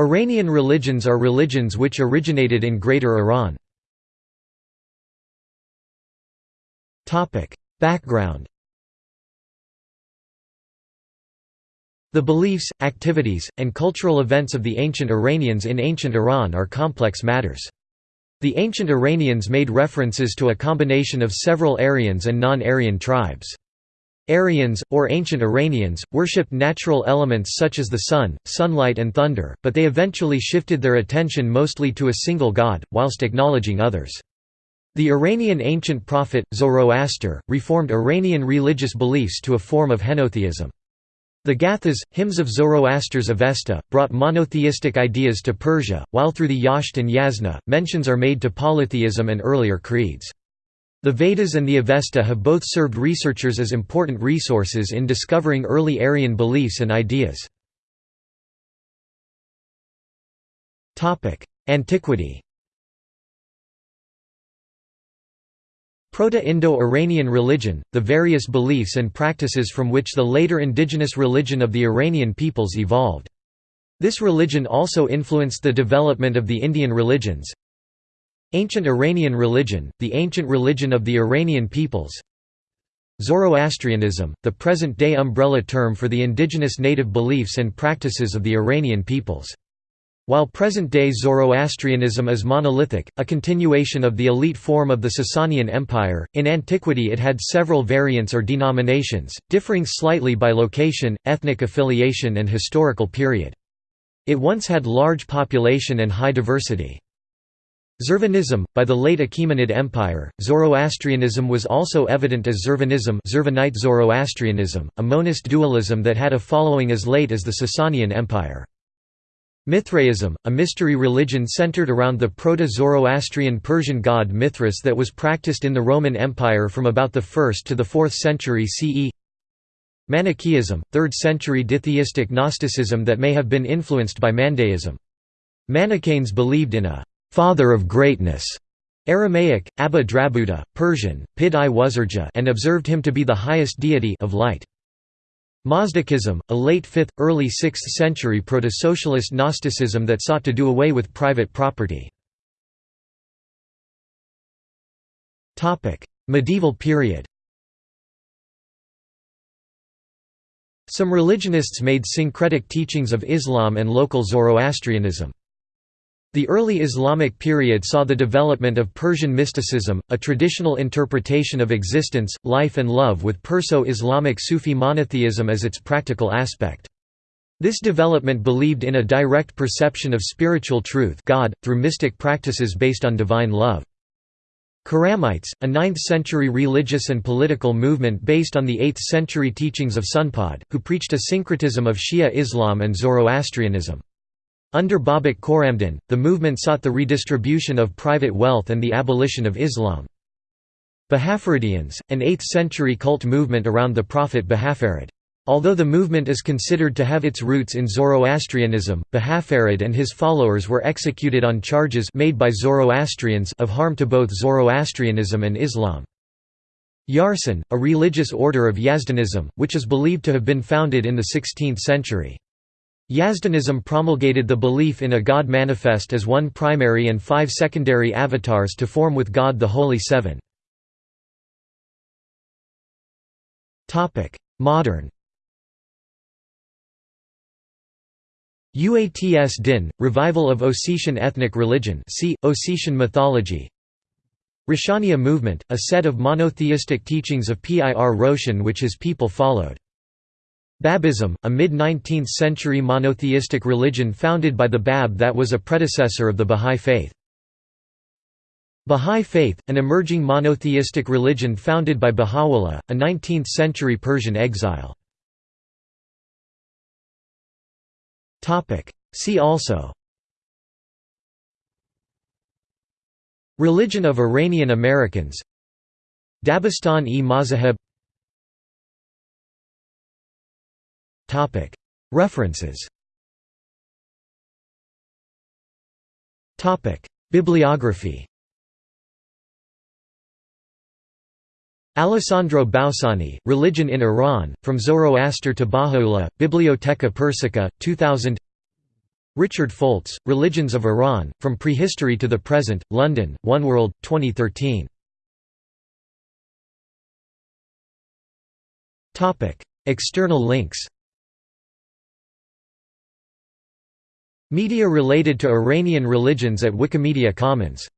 Iranian religions are religions which originated in Greater Iran. Background The beliefs, activities, and cultural events of the ancient Iranians in ancient Iran are complex matters. The ancient Iranians made references to a combination of several Aryans and non-Aryan tribes. Aryans, or ancient Iranians, worshipped natural elements such as the sun, sunlight and thunder, but they eventually shifted their attention mostly to a single god, whilst acknowledging others. The Iranian ancient prophet, Zoroaster, reformed Iranian religious beliefs to a form of henotheism. The Gathas, hymns of Zoroaster's Avesta, brought monotheistic ideas to Persia, while through the Yasht and Yasna, mentions are made to polytheism and earlier creeds. The Vedas and the Avesta have both served researchers as important resources in discovering early Aryan beliefs and ideas. Antiquity Proto-Indo-Iranian religion, the various beliefs and practices from which the later indigenous religion of the Iranian peoples evolved. This religion also influenced the development of the Indian religions, Ancient Iranian religion, the ancient religion of the Iranian peoples Zoroastrianism, the present-day umbrella term for the indigenous native beliefs and practices of the Iranian peoples. While present-day Zoroastrianism is monolithic, a continuation of the elite form of the Sasanian Empire, in antiquity it had several variants or denominations, differing slightly by location, ethnic affiliation and historical period. It once had large population and high diversity. Zurvanism, by the late Achaemenid Empire, Zoroastrianism was also evident as Zurvanism Zurvanite Zoroastrianism, a monist dualism that had a following as late as the Sasanian Empire. Mithraism, a mystery religion centered around the Proto-Zoroastrian Persian god Mithras that was practiced in the Roman Empire from about the 1st to the 4th century CE Manichaeism, 3rd century ditheistic Gnosticism that may have been influenced by Mandaeism. Manichaeans believed in a father of greatness, Aramaic, Abba Drabuta, Persian, Pid i Wuzurja and observed him to be the highest deity of light. Mazdakism, a late 5th, early 6th century proto-socialist Gnosticism that sought to do away with private property. Medieval period Some religionists made syncretic teachings of Islam and local Zoroastrianism. The early Islamic period saw the development of Persian mysticism, a traditional interpretation of existence, life and love with Perso-Islamic Sufi monotheism as its practical aspect. This development believed in a direct perception of spiritual truth God, through mystic practices based on divine love. Khurramites, a 9th-century religious and political movement based on the 8th-century teachings of Sunpad, who preached a syncretism of Shia Islam and Zoroastrianism. Under Babak Khorramdin, the movement sought the redistribution of private wealth and the abolition of Islam. Bahafaridians, an 8th-century cult movement around the prophet Bahafarid. Although the movement is considered to have its roots in Zoroastrianism, Bahafarid and his followers were executed on charges made by Zoroastrians of harm to both Zoroastrianism and Islam. Yarsan, a religious order of Yazdanism, which is believed to have been founded in the 16th century. Yazdanism promulgated the belief in a God manifest as one primary and five secondary avatars to form with God the Holy Seven. Modern Uatsdin, revival of Ossetian ethnic religion see, Ossetian mythology Roshaniya movement, a set of monotheistic teachings of Pir Roshan which his people followed. Babism, a mid-19th century monotheistic religion founded by the Bab that was a predecessor of the Bahá'í Faith. Bahá'í Faith, an emerging monotheistic religion founded by Baha'u'llah, a 19th-century Persian exile. See also Religion of Iranian Americans Dabistan-e References. Bibliography. Alessandro Bausani, Religion in Iran, From Zoroaster to Baha'u'llah, Biblioteca Persica, 2000 Richard Foltz, Religions of Iran, From Prehistory to the Present, London, One World, 2013. External links Media related to Iranian religions at Wikimedia Commons